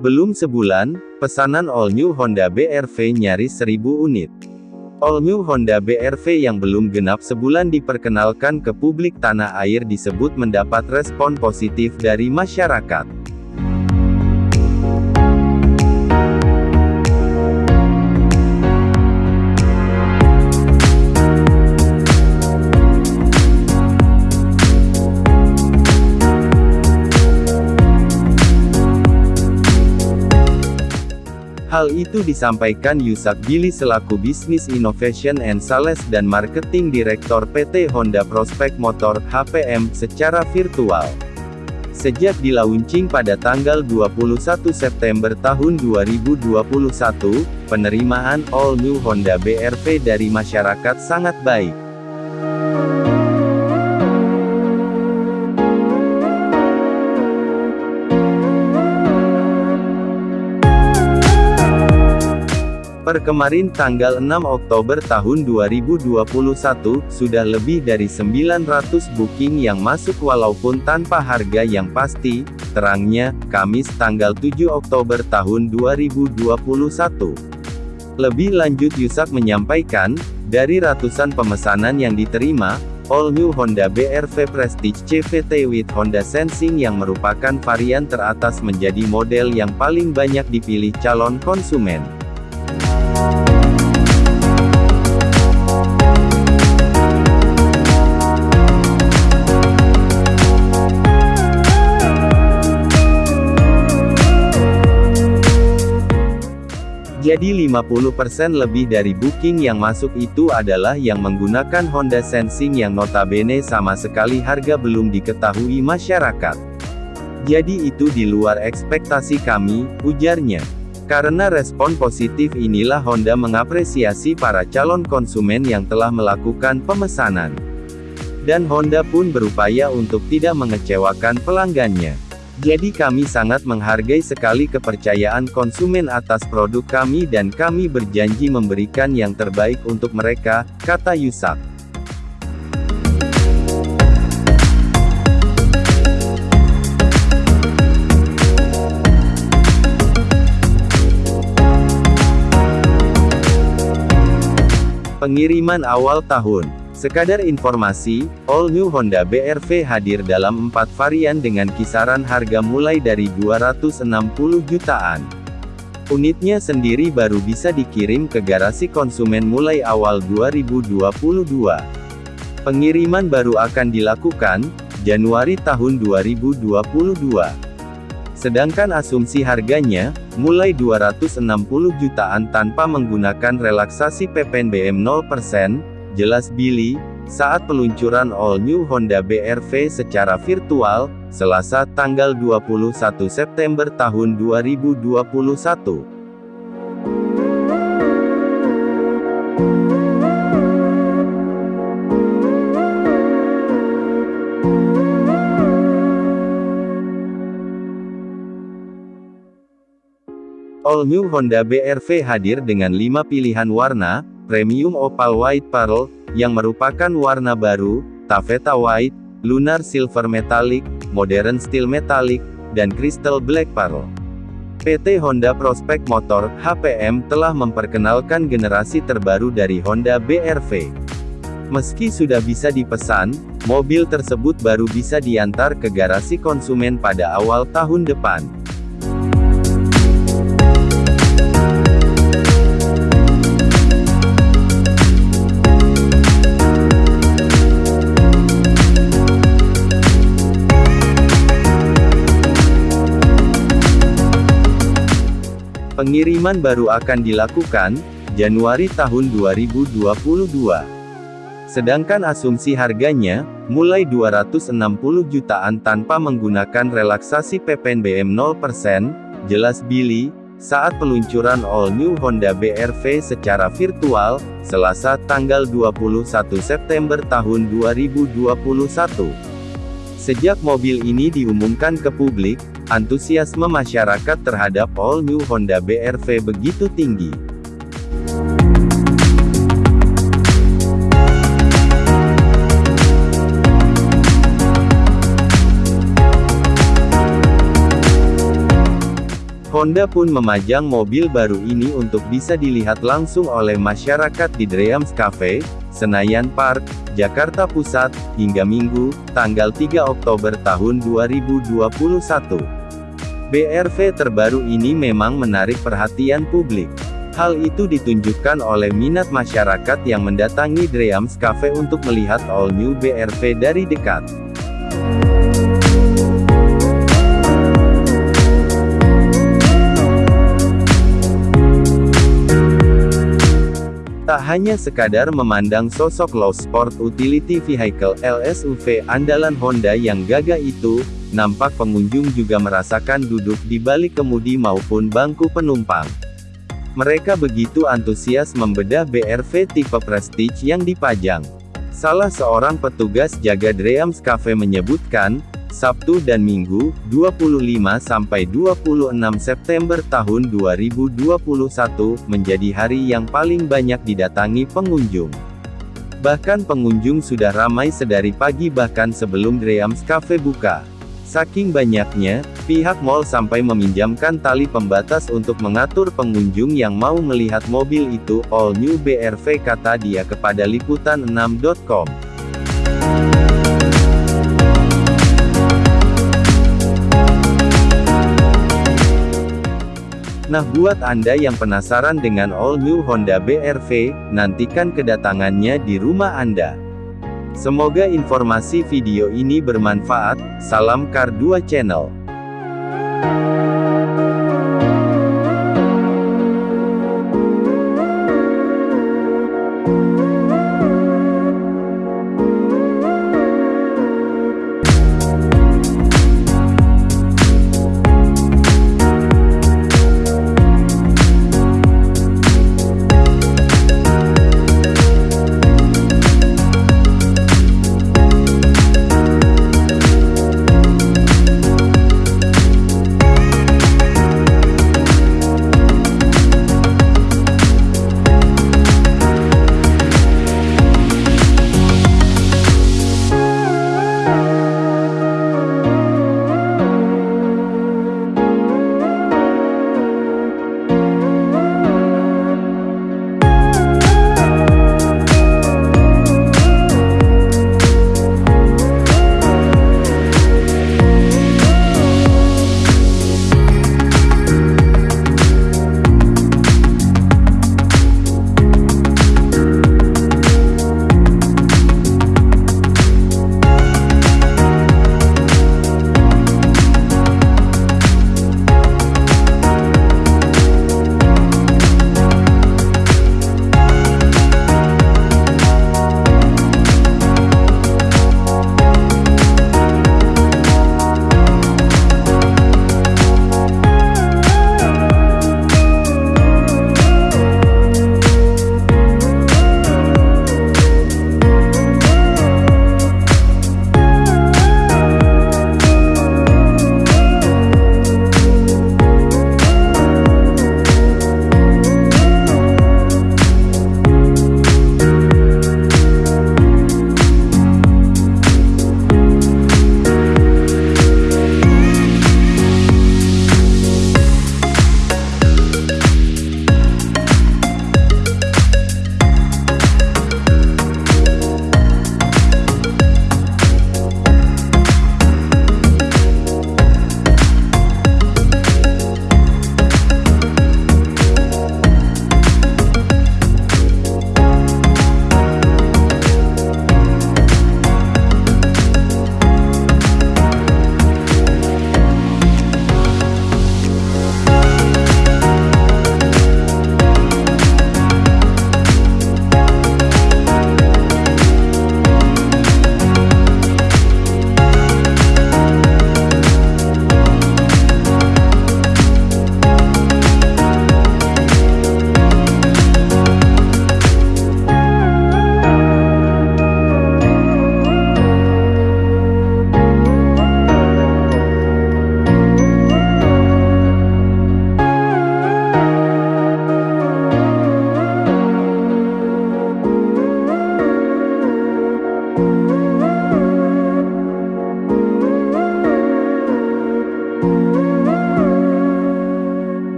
Belum sebulan, pesanan all new Honda BRV nyaris 1000 unit. All new Honda BRV yang belum genap sebulan diperkenalkan ke publik tanah air disebut mendapat respon positif dari masyarakat. Hal itu disampaikan Yusak Billy selaku Business Innovation and Sales dan Marketing Direktor PT Honda Prospect Motor (HPM) secara virtual. Sejak dilaunching pada tanggal 21 September tahun 2021, penerimaan all new Honda BRV dari masyarakat sangat baik. Per kemarin tanggal 6 Oktober tahun 2021, sudah lebih dari 900 booking yang masuk walaupun tanpa harga yang pasti, terangnya, Kamis tanggal 7 Oktober tahun 2021. Lebih lanjut Yusak menyampaikan, dari ratusan pemesanan yang diterima, All New Honda BRV Prestige CVT with Honda Sensing yang merupakan varian teratas menjadi model yang paling banyak dipilih calon konsumen. Jadi 50% lebih dari booking yang masuk itu adalah yang menggunakan Honda Sensing yang notabene sama sekali harga belum diketahui masyarakat. Jadi itu di luar ekspektasi kami, ujarnya. Karena respon positif inilah Honda mengapresiasi para calon konsumen yang telah melakukan pemesanan. Dan Honda pun berupaya untuk tidak mengecewakan pelanggannya. Jadi kami sangat menghargai sekali kepercayaan konsumen atas produk kami dan kami berjanji memberikan yang terbaik untuk mereka, kata Yusak. Pengiriman awal tahun Sekadar informasi, all new Honda BRV hadir dalam empat varian dengan kisaran harga mulai dari 260 jutaan. Unitnya sendiri baru bisa dikirim ke garasi konsumen mulai awal 2022. Pengiriman baru akan dilakukan, Januari tahun 2022. Sedangkan asumsi harganya, mulai 260 jutaan tanpa menggunakan relaksasi PPNBM 0%, jelas Billy, saat peluncuran all new Honda BRV secara virtual, Selasa tanggal 21 September tahun 2021. All New Honda BRV hadir dengan 5 pilihan warna, Premium Opal White Pearl, yang merupakan warna baru, Taffeta White, Lunar Silver Metallic, Modern Steel Metallic, dan Crystal Black Pearl. PT Honda Prospect Motor, HPM, telah memperkenalkan generasi terbaru dari Honda BRV. Meski sudah bisa dipesan, mobil tersebut baru bisa diantar ke garasi konsumen pada awal tahun depan. Pengiriman baru akan dilakukan, Januari tahun 2022. Sedangkan asumsi harganya, mulai 260 jutaan tanpa menggunakan relaksasi PPNBM 0%, jelas Billy, saat peluncuran all new Honda BRV secara virtual, Selasa tanggal 21 September tahun 2021. Sejak mobil ini diumumkan ke publik, antusiasme masyarakat terhadap all new Honda BRV begitu tinggi. Honda pun memajang mobil baru ini untuk bisa dilihat langsung oleh masyarakat di Dreams Cafe, Senayan Park, Jakarta Pusat, hingga Minggu, tanggal 3 Oktober tahun 2021. BRV terbaru ini memang menarik perhatian publik. Hal itu ditunjukkan oleh minat masyarakat yang mendatangi Dreams Cafe untuk melihat all new BRV dari dekat. Tak hanya sekadar memandang sosok low sport utility vehicle LSUV andalan Honda yang gagah itu, nampak pengunjung juga merasakan duduk di balik kemudi maupun bangku penumpang. Mereka begitu antusias membedah BRV tipe Prestige yang dipajang. Salah seorang petugas jaga Dreams Cafe menyebutkan, Sabtu dan Minggu, 25-26 September tahun 2021, menjadi hari yang paling banyak didatangi pengunjung. Bahkan pengunjung sudah ramai sedari pagi bahkan sebelum Dreams Cafe buka. Saking banyaknya, pihak mall sampai meminjamkan tali pembatas untuk mengatur pengunjung yang mau melihat mobil itu, all new BRV kata dia kepada liputan6.com. Nah buat Anda yang penasaran dengan all new Honda BRV, nantikan kedatangannya di rumah Anda. Semoga informasi video ini bermanfaat, salam Kar 2 Channel.